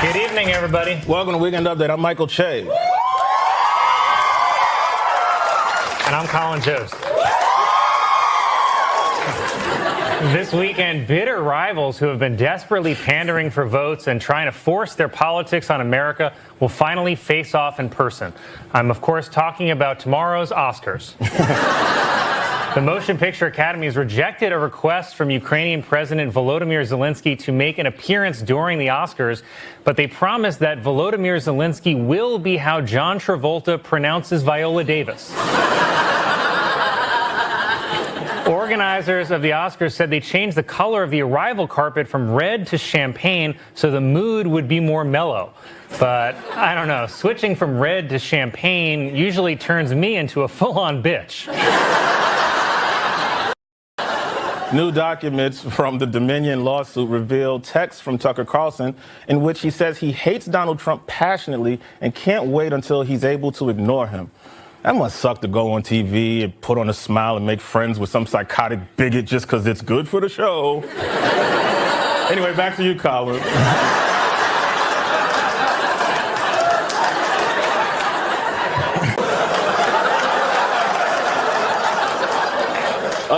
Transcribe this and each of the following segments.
Good evening, everybody. Welcome to Weekend Update. I'm Michael Che. And I'm Colin Jost. This weekend, bitter rivals who have been desperately pandering for votes and trying to force their politics on America will finally face off in person. I'm, of course, talking about tomorrow's Oscars. The Motion Picture Academy has rejected a request from Ukrainian President Volodymyr Zelensky to make an appearance during the Oscars, but they promise that Volodymyr Zelensky will be how John Travolta pronounces Viola Davis. Organizers of the Oscars said they changed the color of the arrival carpet from red to champagne so the mood would be more mellow. But I don't know, switching from red to champagne usually turns me into a full on bitch. New documents from the Dominion lawsuit reveal texts from Tucker Carlson in which he says he hates Donald Trump passionately and can't wait until he's able to ignore him. That must suck to go on TV and put on a smile and make friends with some psychotic bigot just because it's good for the show. anyway, back to you, Colin.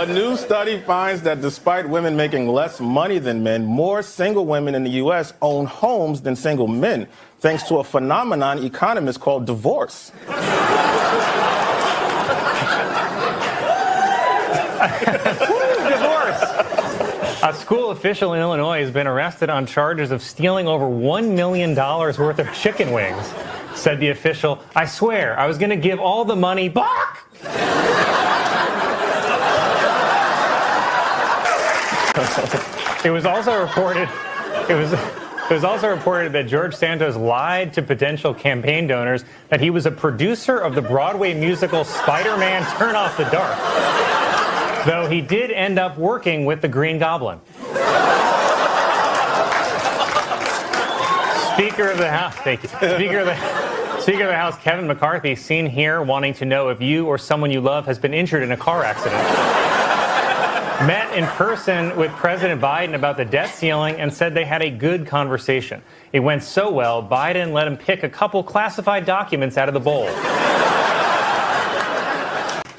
A new study finds that despite women making less money than men, more single women in the U.S. own homes than single men, thanks to a phenomenon economists call divorce. divorce. A school official in Illinois has been arrested on charges of stealing over $1 million worth of chicken wings. Said the official, I swear, I was going to give all the money back. it was also reported, it was, it was also reported that George Santos lied to potential campaign donors that he was a producer of the Broadway musical Spider-Man Turn Off the Dark though he did end up working with the Green Goblin. Speaker of the House, thank you. Speaker of the, Speaker of the House Kevin McCarthy, seen here wanting to know if you or someone you love has been injured in a car accident. Met in person with President Biden about the debt ceiling and said they had a good conversation. It went so well, Biden let him pick a couple classified documents out of the bowl.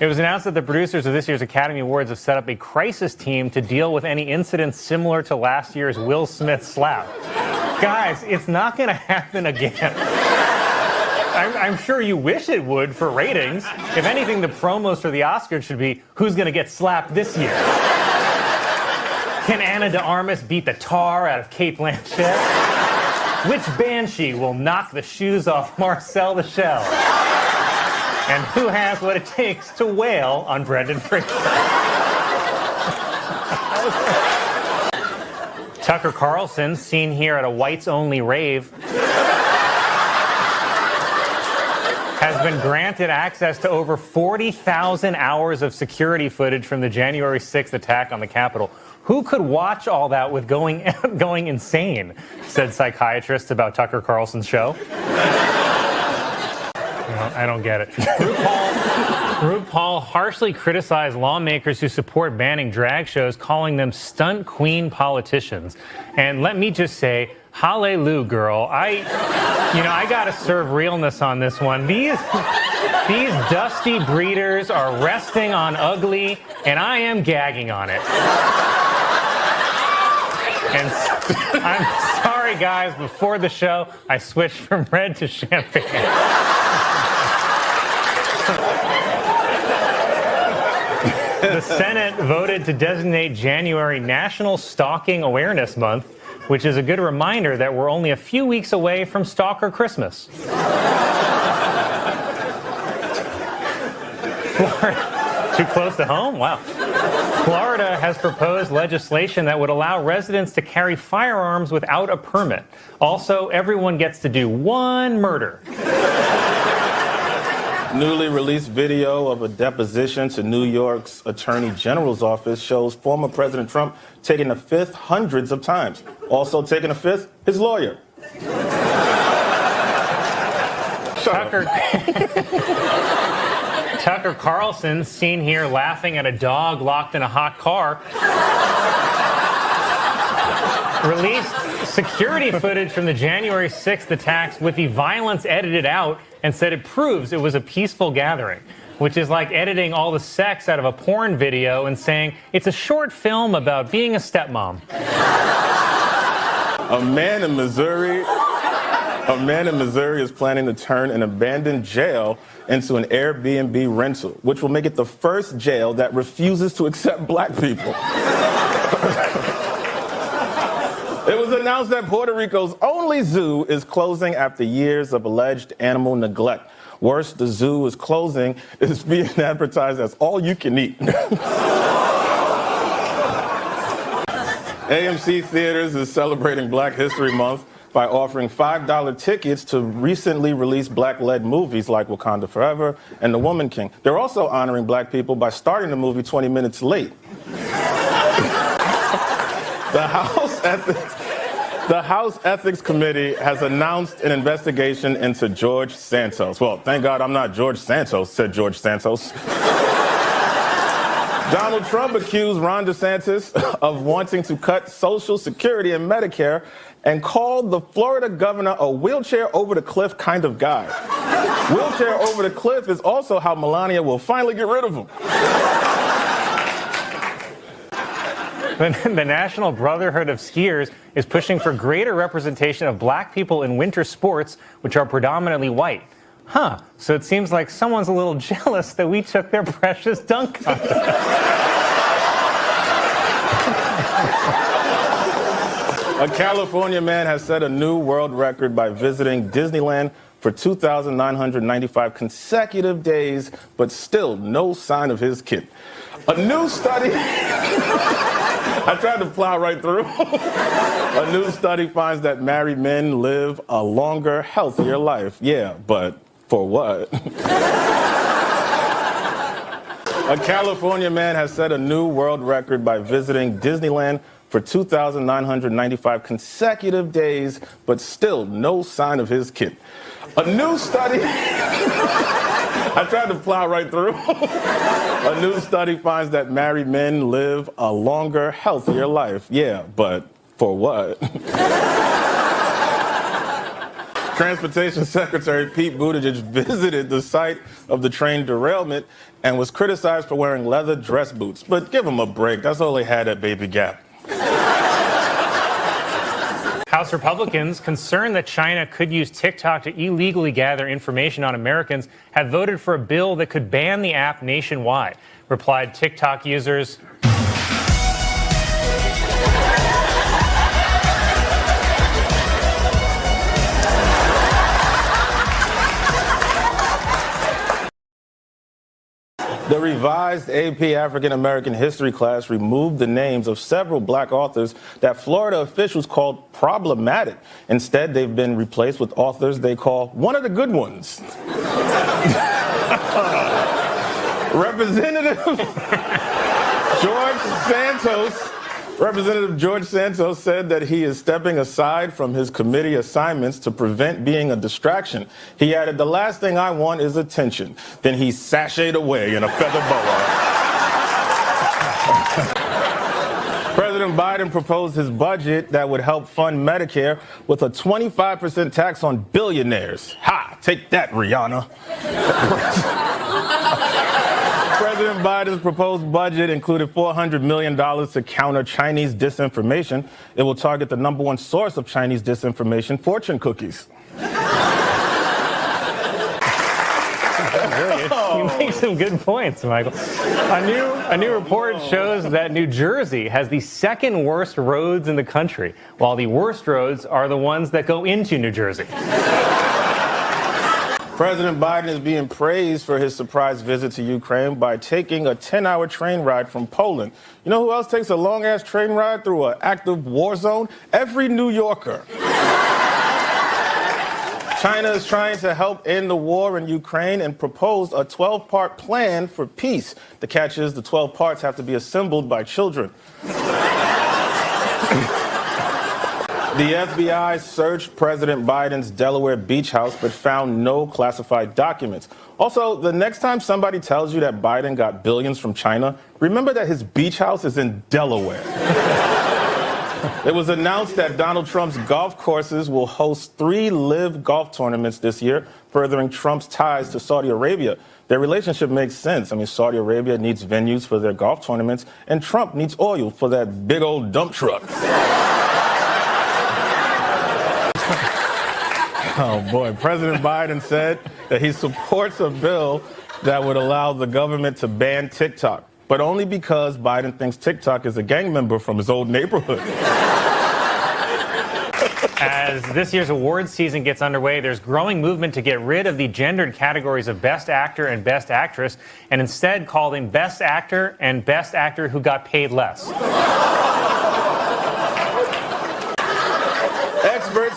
It was announced that the producers of this year's Academy Awards have set up a crisis team to deal with any incidents similar to last year's Will Smith slap. Guys, it's not going to happen again. I'm, I'm, sure you wish it would for ratings. If anything, the promos for the Oscars should be who's going to get slapped this year? Can Ana de Armas beat the tar out of Cate Blanchett? Which banshee will knock the shoes off Marcel the Shell? And who has what it takes to wail on Brendan Fraser? Tucker Carlson, seen here at a whites only rave, has been granted access to over 40,000 hours of security footage from the January 6th attack on the Capitol. Who could watch all that with going, going insane? Said psychiatrists about Tucker Carlson's show. I don't get it. RuPaul harshly criticized lawmakers who support banning drag shows, calling them stunt queen politicians. And let me just say, hallelujah, girl. I, you know, I got to serve realness on this one. These, these dusty breeders are resting on ugly, and I am gagging on it. And I'm sorry, guys, before the show, I switched from red to champagne. the Senate voted to designate January National Stalking Awareness Month, which is a good reminder that we're only a few weeks away from Stalker Christmas. Too close to home? Wow. Florida has proposed legislation that would allow residents to carry firearms without a permit. Also, everyone gets to do one murder. Newly released video of a deposition to New York's Attorney General's office shows former President Trump taking the fifth hundreds of times. Also taking the fifth, his lawyer. Tucker. Tucker Carlson seen here laughing at a dog locked in a hot car. released security footage from the January 6th attacks with the violence edited out and said it proves it was a peaceful gathering. Which is like editing all the sex out of a porn video and saying it's a short film about being a stepmom. A man in Missouri a man in Missouri is planning to turn an abandoned jail into an Airbnb rental, which will make it the first jail that refuses to accept black people. announced that Puerto Rico's only zoo is closing after years of alleged animal neglect. Worse, the zoo is closing is being advertised as all you can eat. AMC Theaters is celebrating Black History Month by offering $5 tickets to recently released black-led movies like Wakanda Forever and The Woman King. They're also honoring black people by starting the movie 20 minutes late. the House Ethics the House Ethics Committee has announced an investigation into George Santos. Well, thank God I'm not George Santos, said George Santos. Donald Trump accused Ron DeSantis of wanting to cut Social Security and Medicare and called the Florida governor a wheelchair over the cliff kind of guy. wheelchair over the cliff is also how Melania will finally get rid of him. The National Brotherhood of Skiers is pushing for greater representation of black people in winter sports, which are predominantly white. Huh, so it seems like someone's a little jealous that we took their precious dunk. A California man has set a new world record by visiting Disneyland for 2,995 consecutive days, but still no sign of his kid. A new study. I tried to plow right through. a new study finds that married men live a longer, healthier life. Yeah, but for what? a California man has set a new world record by visiting Disneyland for 2,995 consecutive days, but still no sign of his kid. A new study. I tried to plow right through. a new study finds that married men live a longer, healthier life. Yeah, but for what? Transportation Secretary Pete Buttigieg visited the site of the train derailment and was criticized for wearing leather dress boots. But give him a break. That's all he had at Baby Gap. House Republicans, concerned that China could use TikTok to illegally gather information on Americans, have voted for a bill that could ban the app nationwide. Replied TikTok users, The revised AP African American History class removed the names of several black authors that Florida officials called problematic. Instead, they've been replaced with authors they call one of the good ones. Representative George Santos Representative George Santos said that he is stepping aside from his committee assignments to prevent being a distraction. He added, the last thing I want is attention. Then he sashayed away in a feather boa. President Biden proposed his budget that would help fund Medicare with a 25% tax on billionaires. Ha! Take that, Rihanna. President Biden's proposed budget included $400 million to counter Chinese disinformation. It will target the number one source of Chinese disinformation, fortune cookies. You make oh. some good points, Michael. A new, a new report oh. shows that New Jersey has the second worst roads in the country, while the worst roads are the ones that go into New Jersey. President Biden is being praised for his surprise visit to Ukraine by taking a 10 hour train ride from Poland. You know who else takes a long ass train ride through an active war zone? Every New Yorker. China is trying to help end the war in Ukraine and proposed a 12 part plan for peace. The catch is the 12 parts have to be assembled by children. The FBI searched President Biden's Delaware beach house but found no classified documents. Also, the next time somebody tells you that Biden got billions from China, remember that his beach house is in Delaware. It was announced that Donald Trump's golf courses will host three live golf tournaments this year, furthering Trump's ties to Saudi Arabia. Their relationship makes sense. I mean, Saudi Arabia needs venues for their golf tournaments, and Trump needs oil for that big old dump truck. oh boy, President Biden said that he supports a bill that would allow the government to ban TikTok, but only because Biden thinks TikTok is a gang member from his old neighborhood. As this year's awards season gets underway, there's growing movement to get rid of the gendered categories of Best Actor and Best Actress and instead call them Best Actor and Best Actor who got paid less.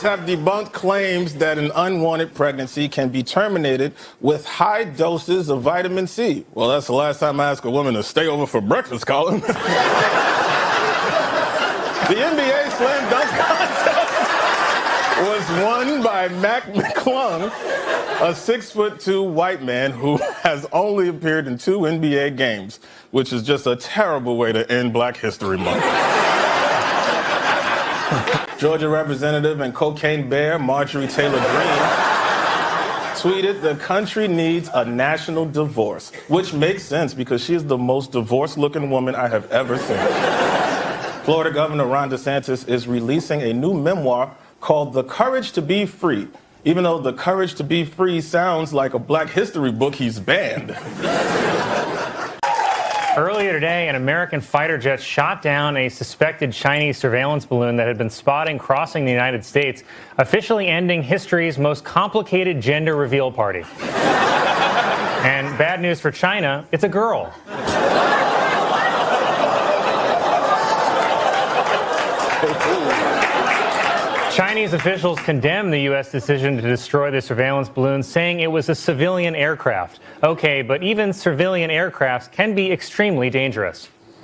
Have debunked claims that an unwanted pregnancy can be terminated with high doses of vitamin C. Well, that's the last time I ask a woman to stay over for breakfast, Colin. the NBA Slam Dunk Contest was won by Mac McClung, a six foot two white man who has only appeared in two NBA games, which is just a terrible way to end Black History Month. Georgia Representative and cocaine bear Marjorie Taylor Greene tweeted, The country needs a national divorce, which makes sense because she is the most divorced looking woman I have ever seen. Florida Governor Ron DeSantis is releasing a new memoir called The Courage to Be Free. Even though The Courage to Be Free sounds like a black history book he's banned. Earlier today, an American fighter jet shot down a suspected Chinese surveillance balloon that had been spotted crossing the United States, officially ending history's most complicated gender reveal party. and bad news for China, it's a girl. Chinese officials condemned the U.S. decision to destroy the surveillance balloon, saying it was a civilian aircraft. Okay, but even civilian aircrafts can be extremely dangerous.